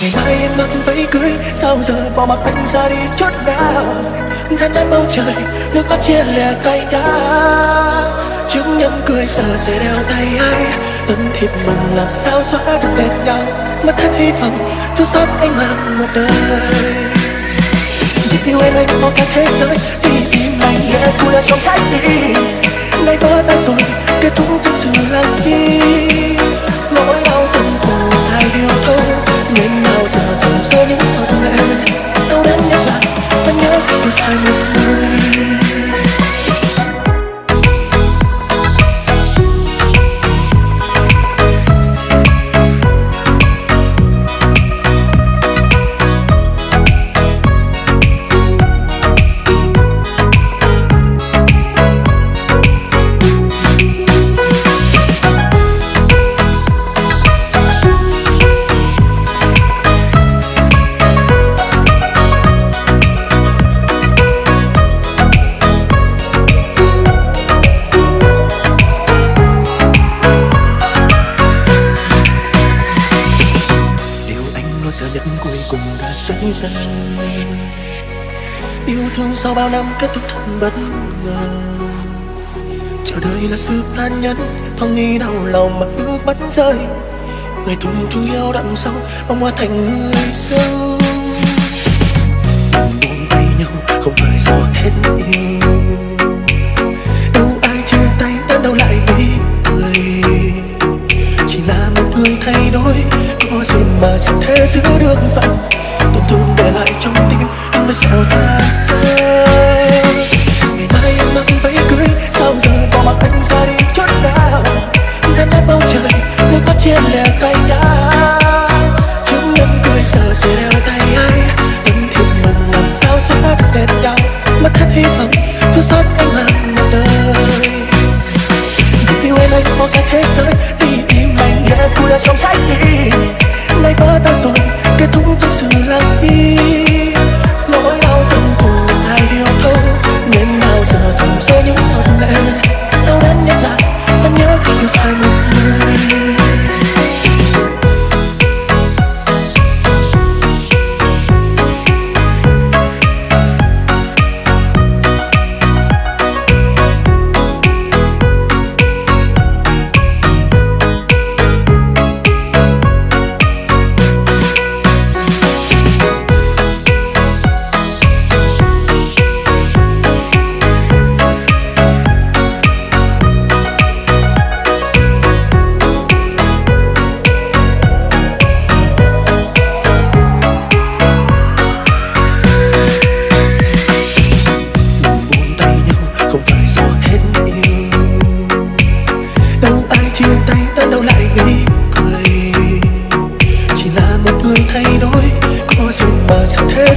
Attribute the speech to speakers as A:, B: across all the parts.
A: ngày mai em mặc váy cưới sao giờ bỏ mặc anh ra đi chốt nào thân đá bầu trời, nước mắt chia lẻ cay đắng chứng nhân cười giờ sẽ đeo tay ai. Tấm thiệp mừng làm sao xóa được tên nhau mất hết hy vọng chua xót anh mang một đời. Vì yêu em anh bỏ cả thế giới, đi tìm anh nghe vui ở trong trái tim. Nay vỡ tan rồi, kết thúc trong sự lặng im. Sự nhận cuối cùng đã xảy ra yêu thương sau bao năm kết thúc thật bất ngờ. Chờ đợi là sự tan nhẫn, thoáng nghĩ đau lòng mà nước bắn rơi. Người thùng thương yêu đậm sâu bóng hoa thành người sâu buông tay nhau, không phải do hết yêu. Đâu ai chia tay, đến đâu lại đi cười. Chỉ là một người thay đổi có gì mà chẳng thể giữ được phận? Tổn thương để lại trong tim nhưng mà sao ta vơi giờ thầm rơi những giọt lệ. Đau đớn nhất lại vẫn nhớ khi yêu sai một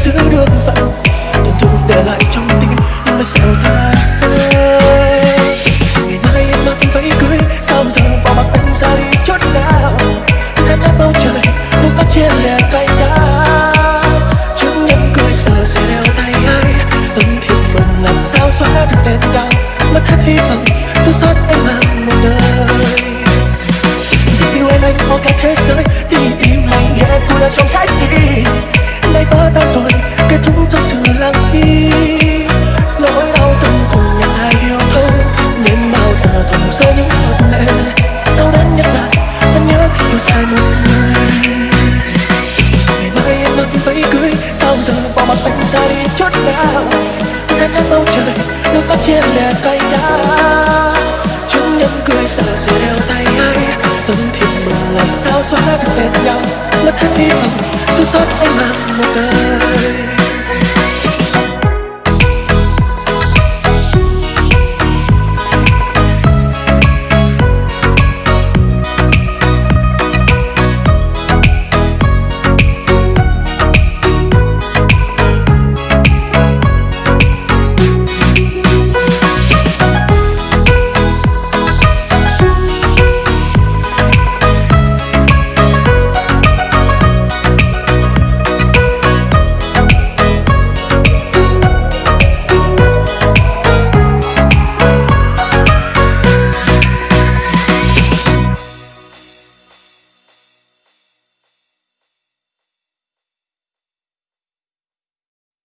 A: giữ được phận tổn thương để lại trong tim nhưng mà sao ta vơi ngày mai em mặc váy cưới, sao giờ bỏ mặc anh ra đi chốt nào than đá bầu trời, nước mắt chia lẻ cay đắng. Chứng nhân cười giờ sẽ đeo tay ai? Tâm thiệt mừng làm sao xóa được tên đau? Mất hết hy vọng chua xót ta rồi kết thúc trong sự lặng im nỗi đau từng cùng nhau ai yêu thương, nên bao giờ thầm rơi những giọt lệ. Đau đớn nhất là vẫn nhớ khi yêu sai một người. Ngày mai em mặc váy cưới sao giờ bỏ mặt anh ra đi chốt nào? Cánh nắng bầu trời nước mắt trên lẻ cay đắng. Chúng nhân cười xả sẽ đeo tay ai. Tâm thiệt mừng làm sao xóa được tên nhau mất hết hy vọng dù sao